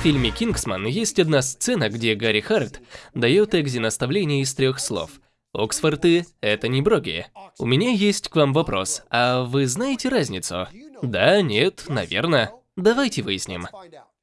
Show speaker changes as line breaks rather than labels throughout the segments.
В фильме «Кингсман» есть одна сцена, где Гарри Харт дает Экзи наставление из трех слов. Оксфорды – это не броги. У меня есть к вам вопрос, а вы знаете разницу? Да, нет, наверное. Давайте выясним.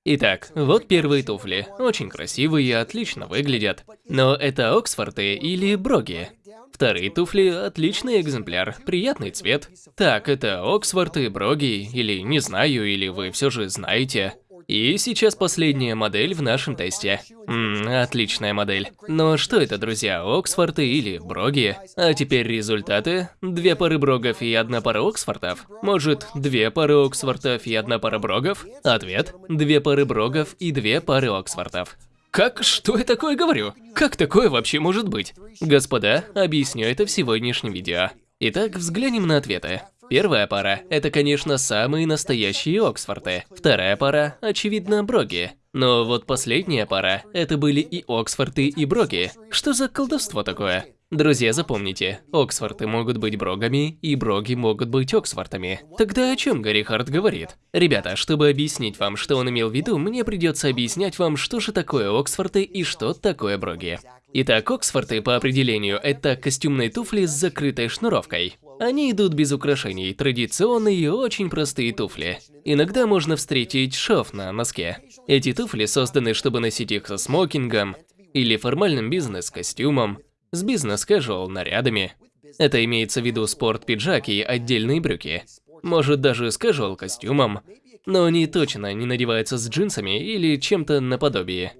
Итак, вот первые туфли. Очень красивые, отлично выглядят. Но это Оксфорды или Броги? Вторые туфли – отличный экземпляр, приятный цвет. Так, это Оксфорды, Броги, или не знаю, или вы все же знаете. И сейчас последняя модель в нашем тесте. Ммм, отличная модель. Но что это, друзья, Оксфорды или Броги? А теперь результаты. Две пары Брогов и одна пара Оксфордов? Может, две пары Оксфордов и одна пара Брогов? Ответ. Две пары Брогов и две пары Оксфордов. Как? Что я такое говорю? Как такое вообще может быть? Господа, объясню это в сегодняшнем видео. Итак, взглянем на ответы. Первая пара – это, конечно, самые настоящие Оксфорды. Вторая пара – очевидно, Броги. Но вот последняя пара – это были и Оксфорды, и Броги. Что за колдовство такое? Друзья, запомните, Оксфорды могут быть Брогами, и Броги могут быть Оксфордами. Тогда о чем Гарри Харт говорит? Ребята, чтобы объяснить вам, что он имел в виду, мне придется объяснять вам, что же такое Оксфорды и что такое Броги. Итак, Оксфорды по определению – это костюмные туфли с закрытой шнуровкой. Они идут без украшений, традиционные и очень простые туфли. Иногда можно встретить шов на носке. Эти туфли созданы, чтобы носить их со смокингом или формальным бизнес-костюмом, с бизнес-кэжуал нарядами. Это имеется в виду спорт-пиджак и отдельные брюки. Может даже с кэжуал-костюмом, но они точно не надеваются с джинсами или чем-то наподобие.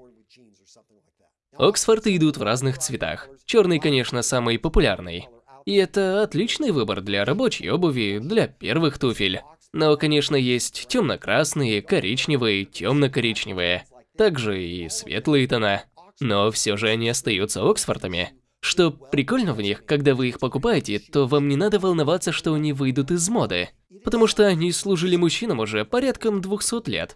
Оксфорды идут в разных цветах. Черный, конечно, самый популярный. И это отличный выбор для рабочей обуви, для первых туфель. Но, конечно, есть темно-красные, коричневые, темно-коричневые. Также и светлые тона. Но все же они остаются Оксфордами. Что прикольно в них, когда вы их покупаете, то вам не надо волноваться, что они выйдут из моды. Потому что они служили мужчинам уже порядком 200 лет.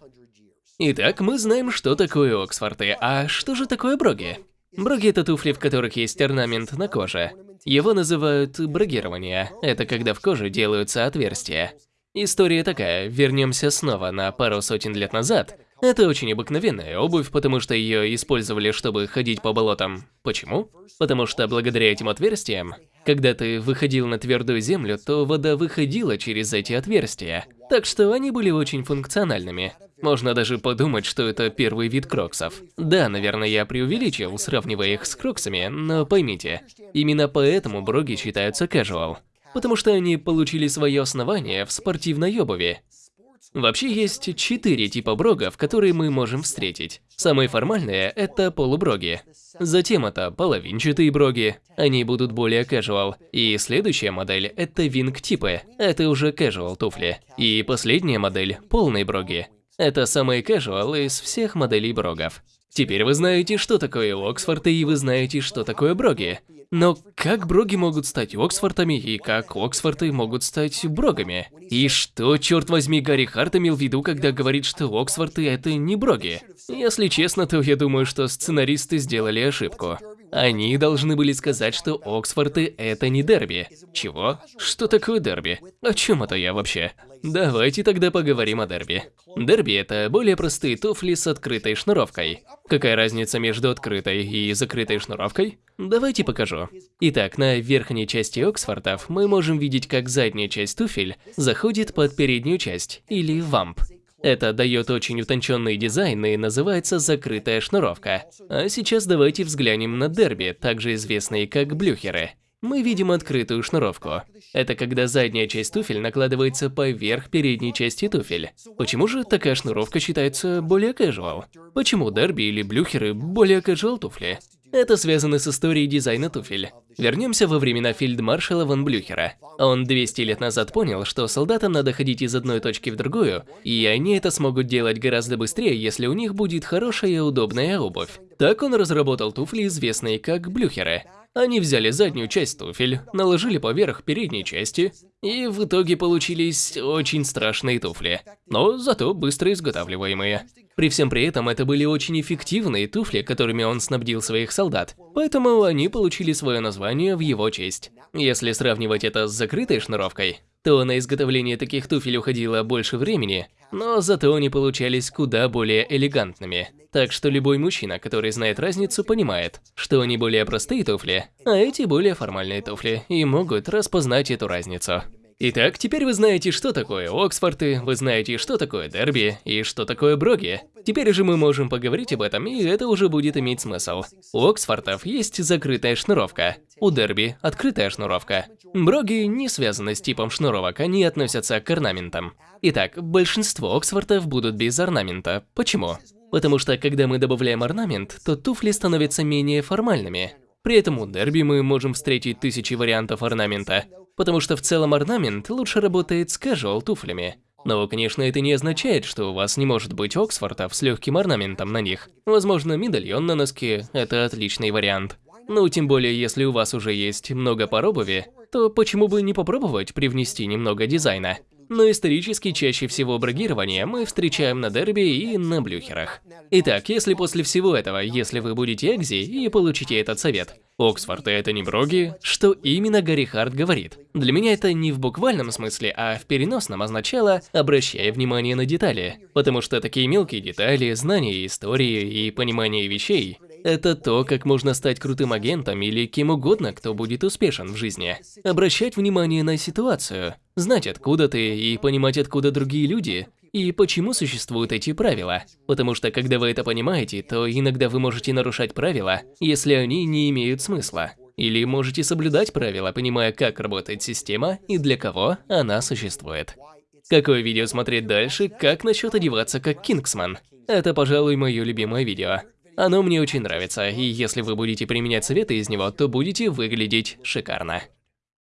Итак, мы знаем, что такое Оксфорды, а что же такое броги? Броги – это туфли, в которых есть орнамент на коже. Его называют брогирование. Это когда в коже делаются отверстия. История такая, вернемся снова на пару сотен лет назад. Это очень обыкновенная обувь, потому что ее использовали, чтобы ходить по болотам. Почему? Потому что благодаря этим отверстиям, когда ты выходил на твердую землю, то вода выходила через эти отверстия. Так что они были очень функциональными. Можно даже подумать, что это первый вид кроксов. Да, наверное, я преувеличил, сравнивая их с кроксами, но поймите, именно поэтому броги считаются casual. Потому что они получили свое основание в спортивной обуви. Вообще есть четыре типа брогов, которые мы можем встретить. Самые формальные – это полуброги. Затем это половинчатые броги, они будут более casual. И следующая модель – это винг-типы, это уже casual туфли. И последняя модель – полные броги, это самый casual из всех моделей брогов. Теперь вы знаете, что такое Оксфорды, и вы знаете, что такое броги. Но как броги могут стать Оксфордами, и как Оксфорды могут стать брогами? И что, черт возьми, Гарри Харт имел в виду, когда говорит, что Оксфорды это не броги? Если честно, то я думаю, что сценаристы сделали ошибку. Они должны были сказать, что Оксфорды это не дерби. Чего? Что такое дерби? О чем это я вообще? Давайте тогда поговорим о дерби. Дерби – это более простые туфли с открытой шнуровкой. Какая разница между открытой и закрытой шнуровкой? Давайте покажу. Итак, на верхней части Оксфордов мы можем видеть, как задняя часть туфель заходит под переднюю часть, или вамп. Это дает очень утонченный дизайн и называется закрытая шнуровка. А сейчас давайте взглянем на дерби, также известные как блюхеры мы видим открытую шнуровку. Это когда задняя часть туфель накладывается поверх передней части туфель. Почему же такая шнуровка считается более casual? Почему дерби или блюхеры более casual туфли? Это связано с историей дизайна туфель. Вернемся во времена фельдмаршала ван Блюхера. Он 200 лет назад понял, что солдатам надо ходить из одной точки в другую, и они это смогут делать гораздо быстрее, если у них будет хорошая и удобная обувь. Так он разработал туфли, известные как блюхеры. Они взяли заднюю часть туфель, наложили поверх передней части, и в итоге получились очень страшные туфли, но зато быстро изготавливаемые. При всем при этом это были очень эффективные туфли, которыми он снабдил своих солдат, поэтому они получили свое название в его честь. Если сравнивать это с закрытой шнуровкой, то на изготовление таких туфель уходило больше времени, но зато они получались куда более элегантными. Так что любой мужчина, который знает разницу, понимает, что они более простые туфли, а эти более формальные туфли, и могут распознать эту разницу. Итак, теперь вы знаете, что такое Оксфорты, вы знаете, что такое Дерби и что такое Броги. Теперь же мы можем поговорить об этом, и это уже будет иметь смысл. У Оксфортов есть закрытая шнуровка, у Дерби – открытая шнуровка. Броги не связаны с типом шнуровок, они относятся к орнаментам. Итак, большинство Оксфортов будут без орнамента. Почему? Потому что когда мы добавляем орнамент, то туфли становятся менее формальными. При этом у Дерби мы можем встретить тысячи вариантов орнамента, потому что в целом орнамент лучше работает с casual туфлями. Но, конечно, это не означает, что у вас не может быть Оксфордов с легким орнаментом на них. Возможно, медальон на носке – это отличный вариант. Ну, тем более, если у вас уже есть много пар обуви, то почему бы не попробовать привнести немного дизайна? Но исторически чаще всего брагирование мы встречаем на дерби и на блюхерах. Итак, если после всего этого, если вы будете экзи и получите этот совет, Оксфорд это не броги, что именно Гарри Харт говорит? Для меня это не в буквальном смысле, а в переносном означало «обращая внимание на детали», потому что такие мелкие детали, знания истории и понимание вещей это то, как можно стать крутым агентом или кем угодно, кто будет успешен в жизни. Обращать внимание на ситуацию, знать откуда ты и понимать откуда другие люди, и почему существуют эти правила. Потому что когда вы это понимаете, то иногда вы можете нарушать правила, если они не имеют смысла. Или можете соблюдать правила, понимая, как работает система и для кого она существует. Какое видео смотреть дальше, как насчет одеваться как Кингсман? Это, пожалуй, мое любимое видео. Оно мне очень нравится, и если вы будете применять советы из него, то будете выглядеть шикарно.